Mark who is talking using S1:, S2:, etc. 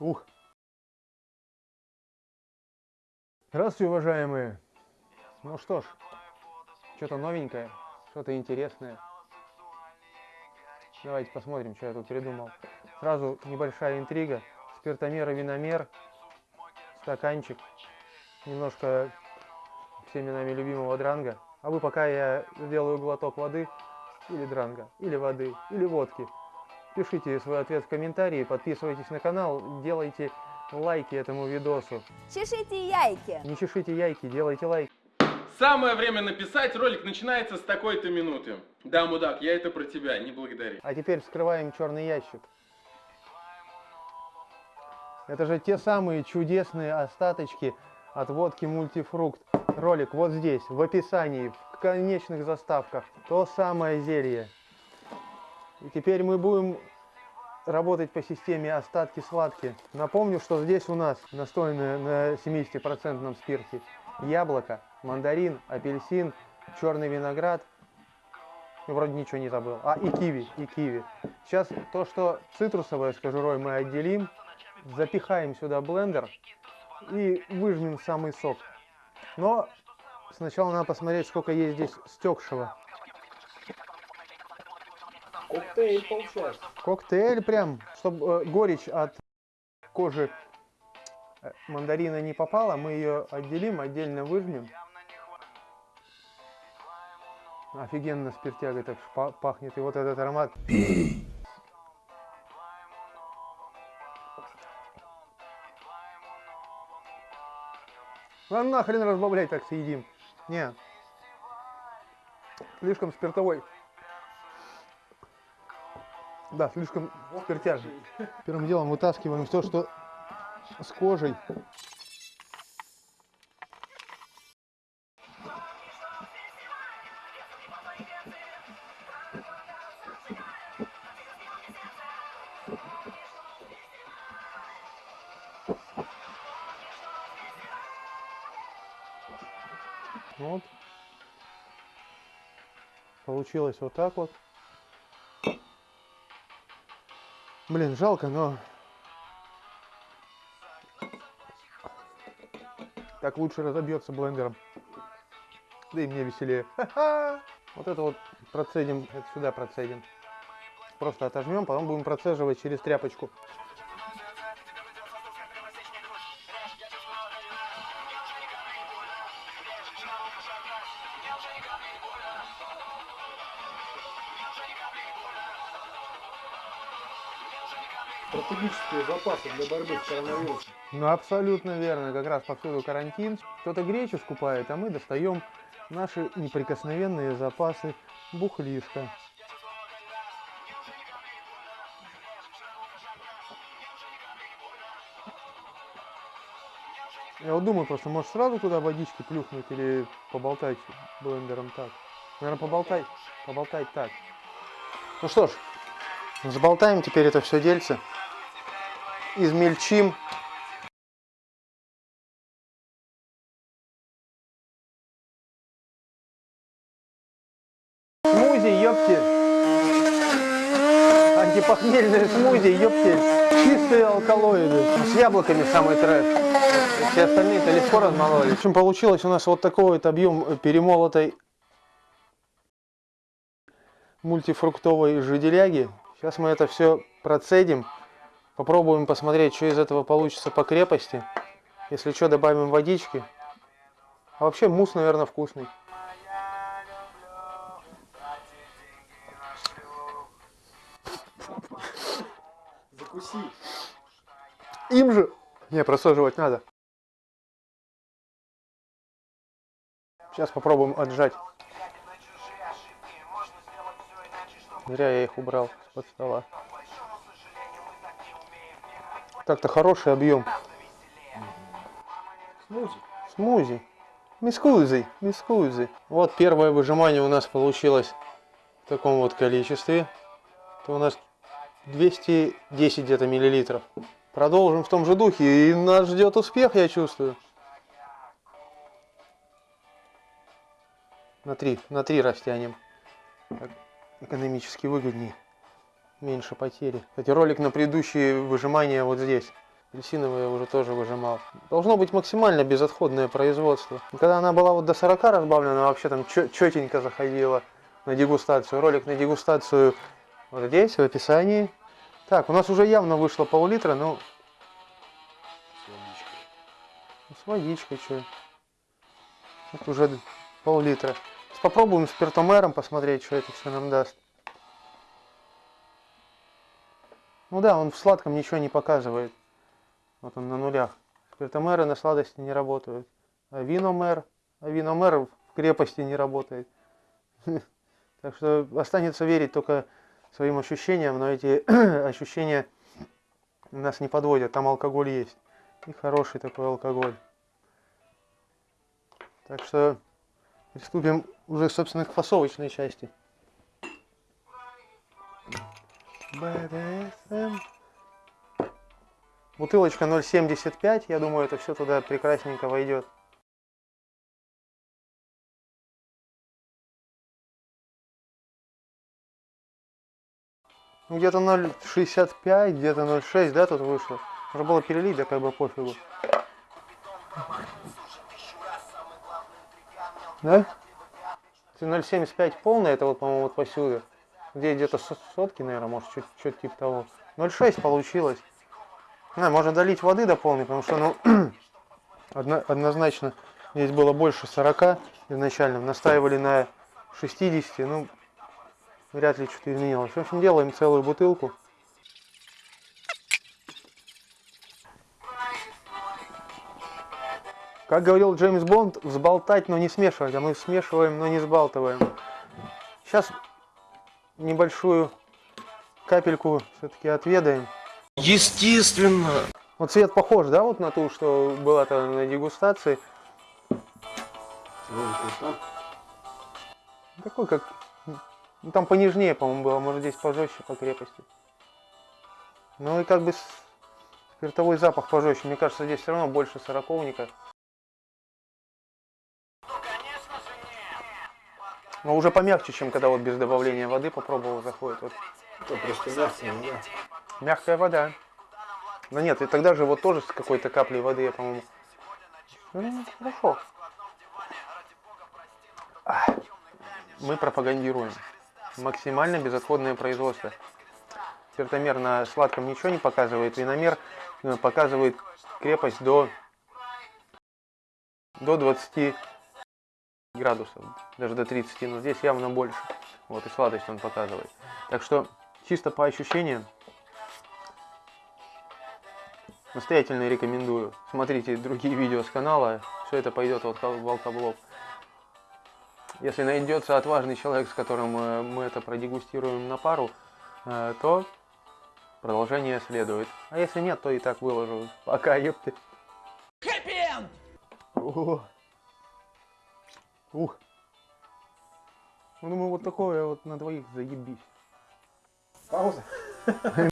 S1: Ух. Здравствуйте, уважаемые. Ну что ж, что-то новенькое, что-то интересное. Давайте посмотрим, что я тут придумал. Сразу небольшая интрига. Спиртомер и виномер. Стаканчик. Немножко всеми нами любимого дранга. А вы пока я сделаю глоток воды или дранга, или воды, или водки. Пишите свой ответ в комментарии, подписывайтесь на канал, делайте лайки этому видосу.
S2: Чешите яйки.
S1: Не чешите яйки, делайте лайки.
S3: Самое время написать, ролик начинается с такой-то минуты. Да, мудак, я это про тебя, не благодари.
S1: А теперь вскрываем черный ящик. Это же те самые чудесные остаточки от водки мультифрукт. Ролик вот здесь, в описании, в конечных заставках. То самое зелье. И теперь мы будем работать по системе остатки-сладки. Напомню, что здесь у нас настойное на 70% спирте яблоко, мандарин, апельсин, черный виноград. И вроде ничего не забыл. А, и киви, и киви. Сейчас то, что цитрусовое с кожурой мы отделим, запихаем сюда блендер и выжмем самый сок. Но сначала надо посмотреть, сколько есть здесь стекшего.
S4: Коктейль получается.
S1: Коктейль прям, чтобы горечь от кожи э, мандарина не попала, мы ее отделим, отдельно выжмем. Офигенно спиртяга так пахнет. И вот этот аромат. А нахрен разбавлять так съедим. Не. Слишком спиртовой. Да, слишком спиртяжный. Первым делом вытаскиваем все, что с кожей. Вот. Получилось вот так вот. Блин, жалко, но... Так лучше разобьется блендером. Да и мне веселее. Вот это вот процедим, это сюда процедим. Просто отожмем, потом будем процеживать через тряпочку.
S4: Стратегические запасы для борьбы с коронавирусом.
S1: Ну, абсолютно верно. Как раз повсюду карантин. Кто-то гречу скупает, а мы достаем наши неприкосновенные запасы бухлишка. Я вот думаю просто, может сразу туда водички плюхнуть или поболтать блендером так. Наверное, поболтать, поболтать так. Ну что ж, заболтаем теперь это все дельце. Измельчим. Смузи, ёпти. Антипохмельные смузи, ёпти. Чистые алкалоиды. С яблоками самый трэш. Все остальные-то легко размололи. В общем, получилось у нас вот такой вот объем перемолотой мультифруктовой жиделяги. Сейчас мы это все процедим. Попробуем посмотреть, что из этого получится по крепости. Если что, добавим водички. А вообще мусс, наверное, вкусный.
S4: Закуси.
S1: Им же! Не, просаживать надо. Сейчас попробуем отжать. Зря я их убрал с-под стола. Так-то хороший объем.
S4: Смузи.
S1: Смузи. Мискузи, мискузи. Вот первое выжимание у нас получилось в таком вот количестве. Это у нас 210 где-то миллилитров. Продолжим в том же духе, и нас ждет успех, я чувствую. На три, на три растянем. Так экономически выгоднее. Меньше потери. Кстати, ролик на предыдущие выжимания вот здесь. Апельсиновые уже тоже выжимал. Должно быть максимально безотходное производство. Когда она была вот до 40 разбавлена, вообще там четенько заходила на дегустацию. Ролик на дегустацию вот здесь, в описании. Так, у нас уже явно вышло пол-литра, ну... С водичкой, что. Вот уже пол-литра. Попробуем спиртомером посмотреть, что это все нам даст. Ну да, он в сладком ничего не показывает. Вот он на нулях. Спиртомеры на сладости не работают. А виномер, а виномер в крепости не работает. Так что останется верить только своим ощущениям, но эти ощущения нас не подводят. Там алкоголь есть. И хороший такой алкоголь. Так что приступим уже, собственно, к фасовочной части. BDSM. Бутылочка 0,75, я думаю, это все туда прекрасненько войдет. Ну, где-то 0,65, где-то 0,6, да, тут вышло. Можно было перелить, да как бы пофигу. Да? 0,75 полный, это вот, по-моему, вот посюда. Где где-то сотки, наверное, может, что-то типа того. 0,6 получилось. Да, можно долить воды до полной, потому что, ну, одно, однозначно, здесь было больше 40 изначально. Настаивали на 60, ну, вряд ли что-то изменилось. В общем, делаем целую бутылку. Как говорил Джеймс Бонд, взболтать, но не смешивать, а мы смешиваем, но не сбалтываем. Сейчас небольшую капельку все-таки отведаем.
S2: Естественно.
S1: Вот цвет похож, да, вот на ту, что была-то на дегустации? Такой, как... Ну, там понежнее, по-моему, было, может, здесь пожестче по крепости. Ну и как бы спиртовой запах пожестче. Мне кажется, здесь все равно больше сороковника. Но уже помягче, чем когда вот без добавления воды попробовал, заходит. Вот.
S4: Это просто мягкая вода.
S1: Мягкая вода. Да нет, и тогда же вот тоже с какой-то каплей воды, я, по-моему. Ну, хорошо. А, мы пропагандируем максимально безотходное производство. Спиртомер на сладком ничего не показывает, виномер э, показывает крепость до, до 20 градусов, даже до 30, но здесь явно больше. Вот и сладость он показывает. Так что чисто по ощущениям настоятельно рекомендую. Смотрите другие видео с канала, все это пойдет в алкоблог. Если найдется отважный человек, с которым э, мы это продегустируем на пару, э, то продолжение следует. А если нет, то и так выложу. Пока, ёпты. Ух. Ух. Ну, думаю, вот такое вот на двоих заебись.
S4: Пауза.